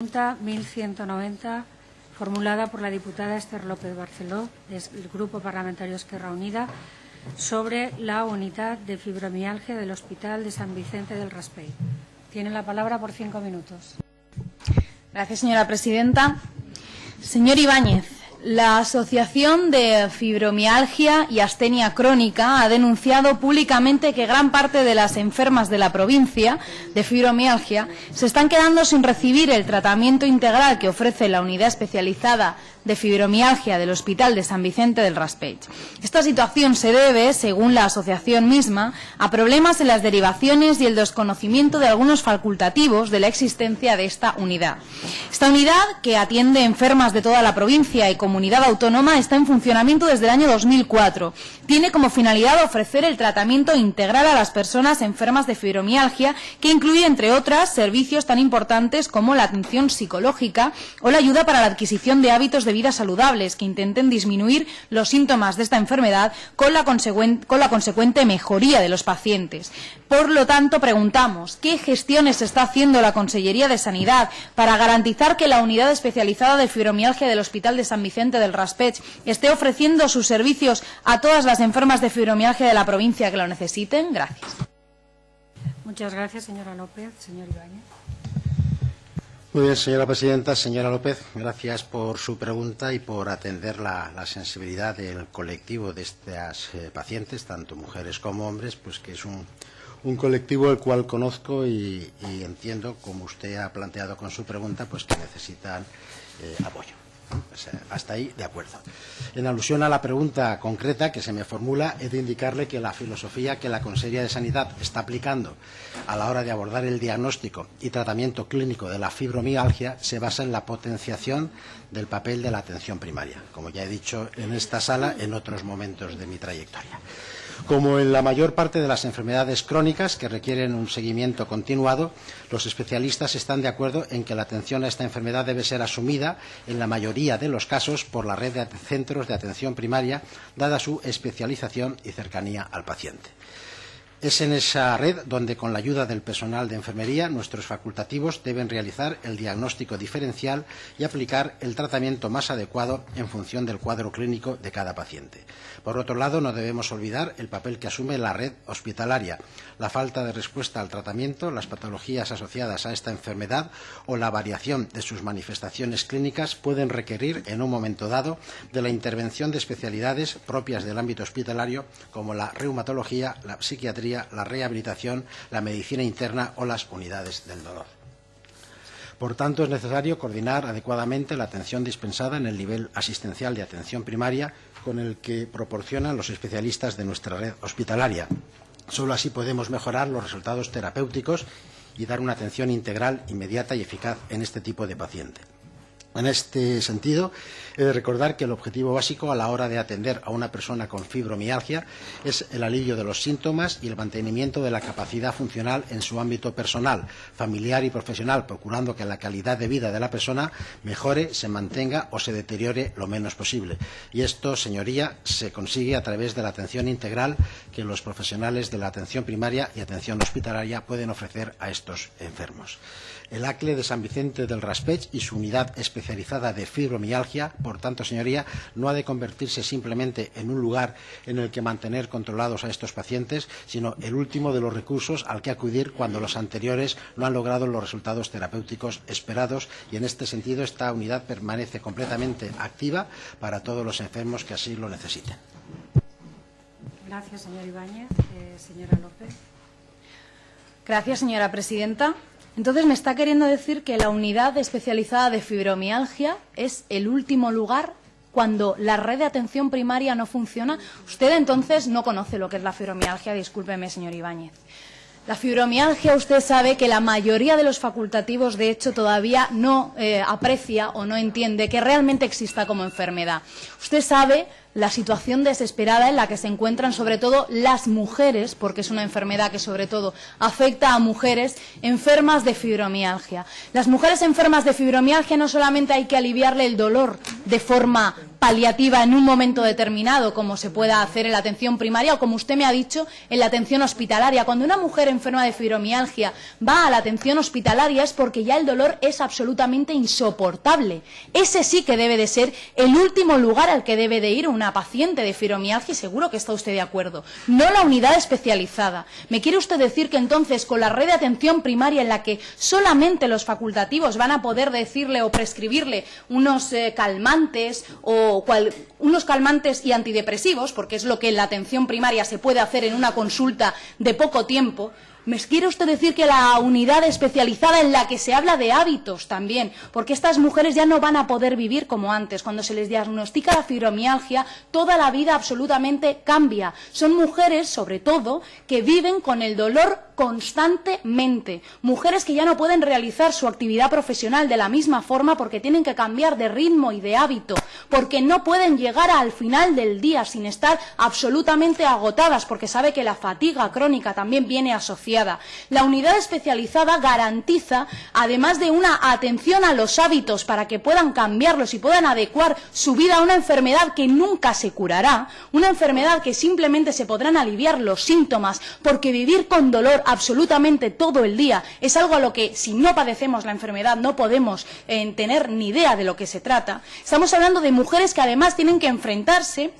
Pregunta 1190, formulada por la diputada Esther López Barceló, del Grupo Parlamentario Esquerra Unida, sobre la unidad de fibromialgia del Hospital de San Vicente del Raspey. Tiene la palabra por cinco minutos. Gracias, señora presidenta. Señor Ibáñez, la Asociación de Fibromialgia y Astenia Crónica ha denunciado públicamente que gran parte de las enfermas de la provincia de fibromialgia se están quedando sin recibir el tratamiento integral que ofrece la unidad especializada de fibromialgia del Hospital de San Vicente del Raspech. Esta situación se debe, según la asociación misma, a problemas en las derivaciones y el desconocimiento de algunos facultativos de la existencia de esta unidad. Esta unidad, que atiende enfermas de toda la provincia y comunidad autónoma, está en funcionamiento desde el año 2004. Tiene como finalidad ofrecer el tratamiento integral a las personas enfermas de fibromialgia, que incluye, entre otras, servicios tan importantes como la atención psicológica o la ayuda para la adquisición de hábitos de vidas saludables que intenten disminuir los síntomas de esta enfermedad con la, con la consecuente mejoría de los pacientes. Por lo tanto, preguntamos, ¿qué gestiones está haciendo la Consellería de Sanidad para garantizar que la unidad especializada de fibromialgia del Hospital de San Vicente del Raspech esté ofreciendo sus servicios a todas las enfermas de fibromialgia de la provincia que lo necesiten? Gracias. Muchas gracias, señora López. Señor Ibáñez. Muy bien, señora presidenta. Señora López, gracias por su pregunta y por atender la, la sensibilidad del colectivo de estas eh, pacientes, tanto mujeres como hombres, pues que es un, un colectivo el cual conozco y, entiendo, como usted ha planteado con su pregunta, pues que necesitan eh, apoyo. Hasta ahí, de acuerdo. En alusión a la pregunta concreta que se me formula, he de indicarle que la filosofía que la Consejería de Sanidad está aplicando a la hora de abordar el diagnóstico y tratamiento clínico de la fibromialgia se basa en la potenciación del papel de la atención primaria, como ya he dicho en esta sala en otros momentos de mi trayectoria. Como en la mayor parte de las enfermedades crónicas que requieren un seguimiento continuado, los especialistas están de acuerdo en que la atención a esta enfermedad debe ser asumida en la mayoría de los casos por la red de centros de atención primaria, dada su especialización y cercanía al paciente. Es en esa red donde, con la ayuda del personal de enfermería, nuestros facultativos deben realizar el diagnóstico diferencial y aplicar el tratamiento más adecuado en función del cuadro clínico de cada paciente. Por otro lado, no debemos olvidar el papel que asume la red hospitalaria, la falta de respuesta al tratamiento, las patologías asociadas a esta enfermedad o la variación de sus manifestaciones clínicas pueden requerir, en un momento dado, de la intervención de especialidades propias del ámbito hospitalario, como la reumatología, la psiquiatría, la rehabilitación, la medicina interna o las unidades del dolor. Por tanto, es necesario coordinar adecuadamente la atención dispensada en el nivel asistencial de atención primaria con el que proporcionan los especialistas de nuestra red hospitalaria. Solo así podemos mejorar los resultados terapéuticos y dar una atención integral, inmediata y eficaz en este tipo de paciente. En este sentido, he de recordar que el objetivo básico a la hora de atender a una persona con fibromialgia es el alivio de los síntomas y el mantenimiento de la capacidad funcional en su ámbito personal, familiar y profesional, procurando que la calidad de vida de la persona mejore, se mantenga o se deteriore lo menos posible. Y esto, señoría, se consigue a través de la atención integral que los profesionales de la atención primaria y atención hospitalaria pueden ofrecer a estos enfermos. El ACLE de San Vicente del Raspech y su unidad especializada de fibromialgia, por tanto, señoría, no ha de convertirse simplemente en un lugar en el que mantener controlados a estos pacientes, sino el último de los recursos al que acudir cuando los anteriores no han logrado los resultados terapéuticos esperados y, en este sentido, esta unidad permanece completamente activa para todos los enfermos que así lo necesiten. Gracias, señor Ibáñez. Eh, señora López. Gracias, señora presidenta. Entonces, me está queriendo decir que la unidad especializada de fibromialgia es el último lugar cuando la red de atención primaria no funciona. Usted entonces no conoce lo que es la fibromialgia, discúlpeme, señor Ibáñez. La fibromialgia, usted sabe que la mayoría de los facultativos, de hecho, todavía no eh, aprecia o no entiende que realmente exista como enfermedad. Usted sabe la situación desesperada en la que se encuentran sobre todo las mujeres, porque es una enfermedad que sobre todo afecta a mujeres enfermas de fibromialgia. Las mujeres enfermas de fibromialgia no solamente hay que aliviarle el dolor de forma paliativa en un momento determinado, como se pueda hacer en la atención primaria o como usted me ha dicho, en la atención hospitalaria. Cuando una mujer enferma de fibromialgia va a la atención hospitalaria es porque ya el dolor es absolutamente insoportable. Ese sí que debe de ser el último lugar al que debe de ir una paciente de fibromialgia y seguro que está usted de acuerdo. No la unidad especializada. ¿Me quiere usted decir que entonces con la red de atención primaria en la que solamente los facultativos van a poder decirle o prescribirle unos eh, calmantes o unos calmantes y antidepresivos, porque es lo que en la atención primaria se puede hacer en una consulta de poco tiempo, ¿Me quiere usted decir que la unidad especializada en la que se habla de hábitos también? Porque estas mujeres ya no van a poder vivir como antes. Cuando se les diagnostica la fibromialgia, toda la vida absolutamente cambia. Son mujeres, sobre todo, que viven con el dolor constantemente. Mujeres que ya no pueden realizar su actividad profesional de la misma forma porque tienen que cambiar de ritmo y de hábito, porque no pueden llegar al final del día sin estar absolutamente agotadas, porque sabe que la fatiga crónica también viene asociada. La unidad especializada garantiza, además de una atención a los hábitos para que puedan cambiarlos y puedan adecuar su vida a una enfermedad que nunca se curará, una enfermedad que simplemente se podrán aliviar los síntomas, porque vivir con dolor absolutamente todo el día. Es algo a lo que, si no padecemos la enfermedad, no podemos eh, tener ni idea de lo que se trata. Estamos hablando de mujeres que además tienen que enfrentarse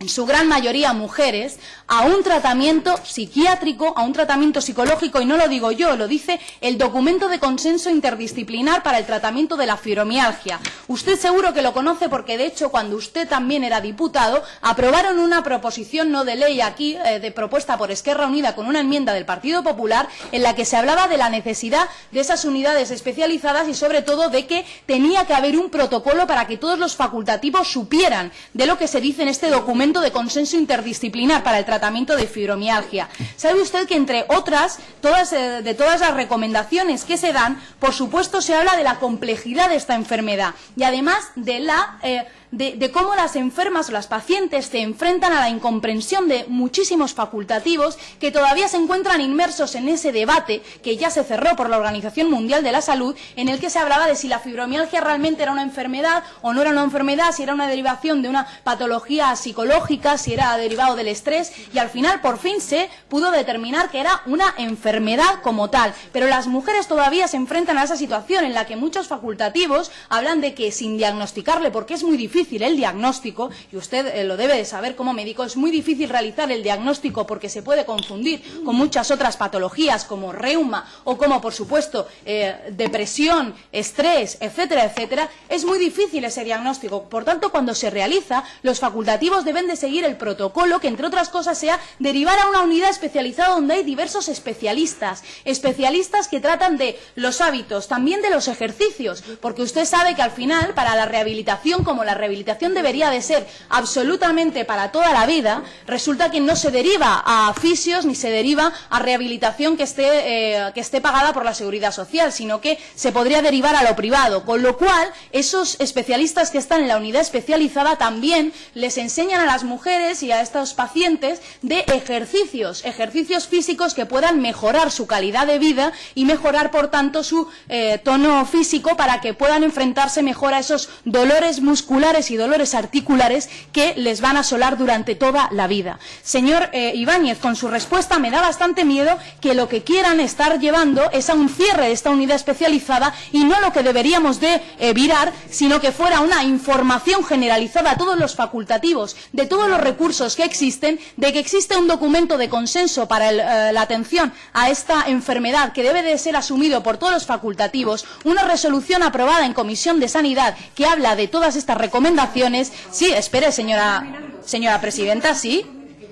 en su gran mayoría mujeres, a un tratamiento psiquiátrico, a un tratamiento psicológico, y no lo digo yo, lo dice el documento de consenso interdisciplinar para el tratamiento de la fibromialgia. Usted seguro que lo conoce porque, de hecho, cuando usted también era diputado, aprobaron una proposición no de ley aquí, eh, de propuesta por Esquerra Unida con una enmienda del Partido Popular, en la que se hablaba de la necesidad de esas unidades especializadas y, sobre todo, de que tenía que haber un protocolo para que todos los facultativos supieran de lo que se dice en este documento de consenso interdisciplinar para el tratamiento de fibromialgia. ¿Sabe usted que, entre otras, todas, eh, de todas las recomendaciones que se dan, por supuesto se habla de la complejidad de esta enfermedad y además de la... Eh, de, cómo las enfermas o las pacientes se enfrentan a la incomprensión de muchísimos facultativos que todavía se encuentran inmersos en ese debate que ya se cerró por la Organización Mundial de la Salud, en el que se hablaba de si la fibromialgia realmente era una enfermedad o no era una enfermedad, si era una derivación de una patología psicológica, si era derivado del estrés, y al final por fin se pudo determinar que era una enfermedad como tal. Pero las mujeres todavía se enfrentan a esa situación en la que muchos facultativos hablan de que sin diagnosticarle, porque es muy difícil, difícil el diagnóstico, y usted eh, lo debe de saber como médico, es muy difícil realizar el diagnóstico porque se puede confundir con muchas otras patologías como reuma o como, por supuesto, eh, depresión, estrés, etcétera, etcétera. Es muy difícil ese diagnóstico. Por tanto, cuando se realiza, los facultativos deben de seguir el protocolo que, entre otras cosas, sea derivar a una unidad especializada donde hay diversos especialistas, especialistas que tratan de los hábitos, también de los ejercicios, porque usted sabe que al final, para la rehabilitación como la rehabilitación, rehabilitación debería de ser absolutamente para toda la vida, resulta que no se deriva a fisios ni se deriva a rehabilitación que esté, eh, que esté pagada por la seguridad social, sino que se podría derivar a lo privado. Con lo cual, esos especialistas que están en la unidad especializada también les enseñan a las mujeres y a estos pacientes de ejercicios, ejercicios físicos que puedan mejorar su calidad de vida y mejorar, por tanto, su eh, tono físico para que puedan enfrentarse mejor a esos dolores musculares y dolores articulares que les van a asolar durante toda la vida. Señor eh, Ibáñez, con su respuesta me da bastante miedo que lo que quieran estar llevando es a un cierre de esta unidad especializada y no lo que deberíamos de eh, virar, sino que fuera una información generalizada a todos los facultativos de todos los recursos que existen, de que existe un documento de consenso para eh, la atención a esta enfermedad que debe de ser asumido por todos los facultativos, una resolución aprobada en Comisión de Sanidad que habla de todas estas recomendaciones recomendaciones. Sí, espere, señora, señora presidenta, sí.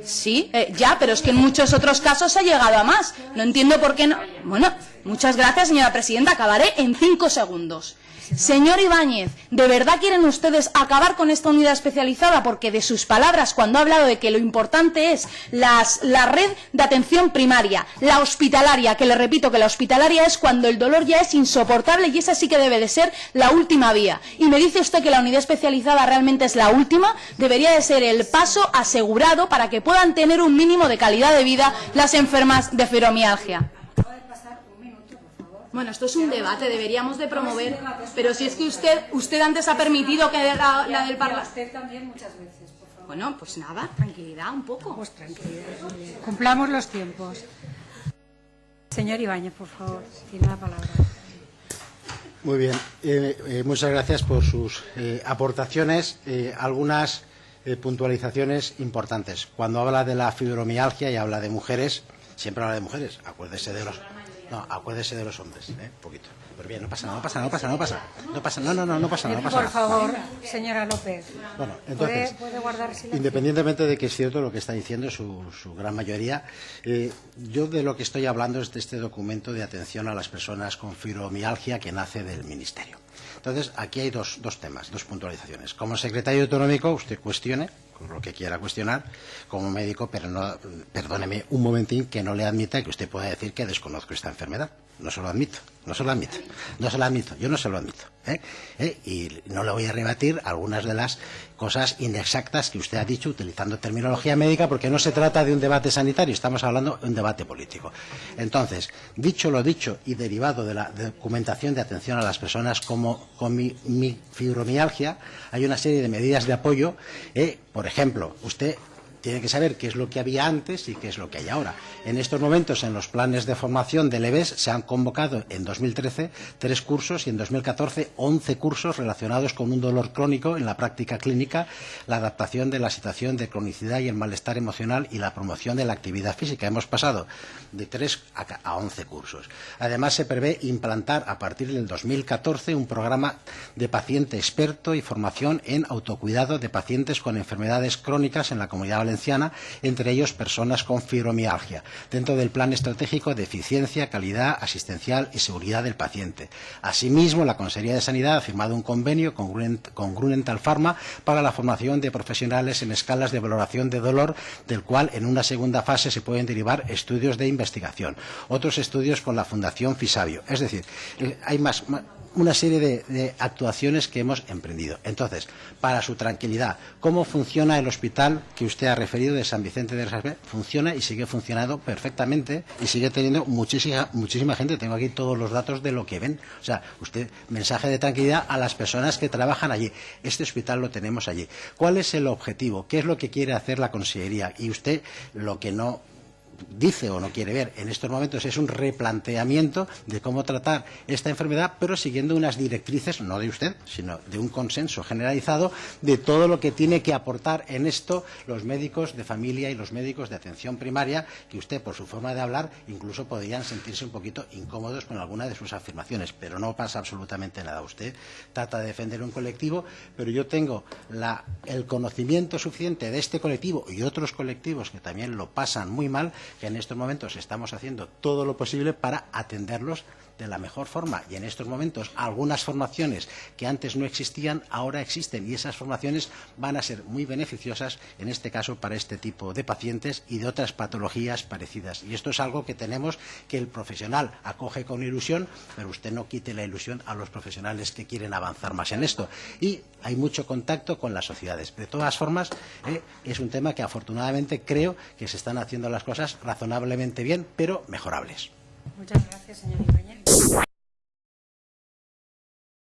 Sí, eh, ya, pero es que en muchos otros casos ha llegado a más. No entiendo por qué no. Bueno, muchas gracias, señora presidenta. Acabaré en cinco segundos. Señor Ibáñez, ¿de verdad quieren ustedes acabar con esta unidad especializada? Porque de sus palabras, cuando ha hablado de que lo importante es la red de atención primaria, la hospitalaria, que le repito que la hospitalaria es cuando el dolor ya es insoportable y esa sí que debe de ser la última vía. Y me dice usted que la unidad especializada realmente es la última, debería de ser el paso asegurado para que puedan tener un mínimo de calidad de vida las enfermas de fibromialgia. Bueno, esto es un debate, deberíamos de promover, pero si es que usted usted antes ha permitido que la, la del Parlamento... usted también muchas veces, por favor. Bueno, pues nada, tranquilidad un poco. Pues tranquilidad. Cumplamos los tiempos. Señor Ibáñez, por favor, tiene la palabra. Muy bien, eh, eh, muchas gracias por sus eh, aportaciones. Eh, algunas eh, puntualizaciones importantes. Cuando habla de la fibromialgia y habla de mujeres, siempre habla de mujeres. Acuérdese de los, no, acuérdese de los hombres, ¿eh? un poquito. Pero bien, no pasa nada, no pasa nada, no pasa nada, no pasa No pasa no, no, no, no pasa nada, no pasa Por favor, señora López. Bueno, entonces, ¿Puede, puede guardar silencio? independientemente de que es cierto lo que está diciendo su, su gran mayoría, eh, yo de lo que estoy hablando es de este documento de atención a las personas con fibromialgia que nace del Ministerio. Entonces, aquí hay dos, dos temas, dos puntualizaciones. Como secretario autonómico, usted cuestione lo que quiera cuestionar como médico, pero no, perdóneme un momentín que no le admita que usted pueda decir que desconozco esta enfermedad. No se lo admito, no se lo admito, no se lo admito, yo no se lo admito. ¿eh? ¿Eh? Y no le voy a rebatir algunas de las cosas inexactas que usted ha dicho utilizando terminología médica, porque no se trata de un debate sanitario, estamos hablando de un debate político. Entonces, dicho lo dicho y derivado de la documentación de atención a las personas como, con mi, mi fibromialgia, hay una serie de medidas de apoyo. ¿eh? Por ejemplo, usted tiene que saber qué es lo que había antes y qué es lo que hay ahora. En estos momentos, en los planes de formación del EBES, se han convocado en 2013 tres cursos y en 2014 11 cursos relacionados con un dolor crónico en la práctica clínica, la adaptación de la situación de cronicidad y el malestar emocional y la promoción de la actividad física. Hemos pasado de tres a 11 cursos. Además, se prevé implantar a partir del 2014 un programa de paciente experto y formación en autocuidado de pacientes con enfermedades crónicas en la comunidad valenciana entre ellos personas con fibromialgia, dentro del Plan Estratégico de Eficiencia, Calidad Asistencial y Seguridad del Paciente. Asimismo, la Consejería de Sanidad ha firmado un convenio con, Grunent, con Grunenthal Pharma para la formación de profesionales en escalas de valoración de dolor, del cual en una segunda fase se pueden derivar estudios de investigación. Otros estudios con la Fundación Fisabio. Es decir, hay más, más una serie de, de actuaciones que hemos emprendido. Entonces, para su tranquilidad, ¿cómo funciona el hospital que usted ha referido de San Vicente de Resaspe? Funciona y sigue funcionando perfectamente y sigue teniendo muchísima, muchísima gente. Tengo aquí todos los datos de lo que ven. O sea, usted, mensaje de tranquilidad a las personas que trabajan allí. Este hospital lo tenemos allí. ¿Cuál es el objetivo? ¿Qué es lo que quiere hacer la Consellería? Y usted lo que no dice o no quiere ver en estos momentos es un replanteamiento de cómo tratar esta enfermedad, pero siguiendo unas directrices, no de usted, sino de un consenso generalizado de todo lo que tiene que aportar en esto los médicos de familia y los médicos de atención primaria, que usted, por su forma de hablar, incluso podrían sentirse un poquito incómodos con alguna de sus afirmaciones, pero no pasa absolutamente nada. Usted trata de defender un colectivo, pero yo tengo el conocimiento suficiente de este colectivo y otros colectivos que también lo pasan muy mal que en estos momentos estamos haciendo todo lo posible para atenderlos de la mejor forma. Y en estos momentos algunas formaciones que antes no existían ahora existen y esas formaciones van a ser muy beneficiosas en este caso para este tipo de pacientes y de otras patologías parecidas. Y esto es algo que tenemos que el profesional acoge con ilusión, pero usted no quite la ilusión a los profesionales que quieren avanzar más en esto. Y hay mucho contacto con las sociedades. De todas formas, eh, es un tema que afortunadamente creo que se están haciendo las cosas razonablemente bien, pero mejorables. Muchas gracias, señor.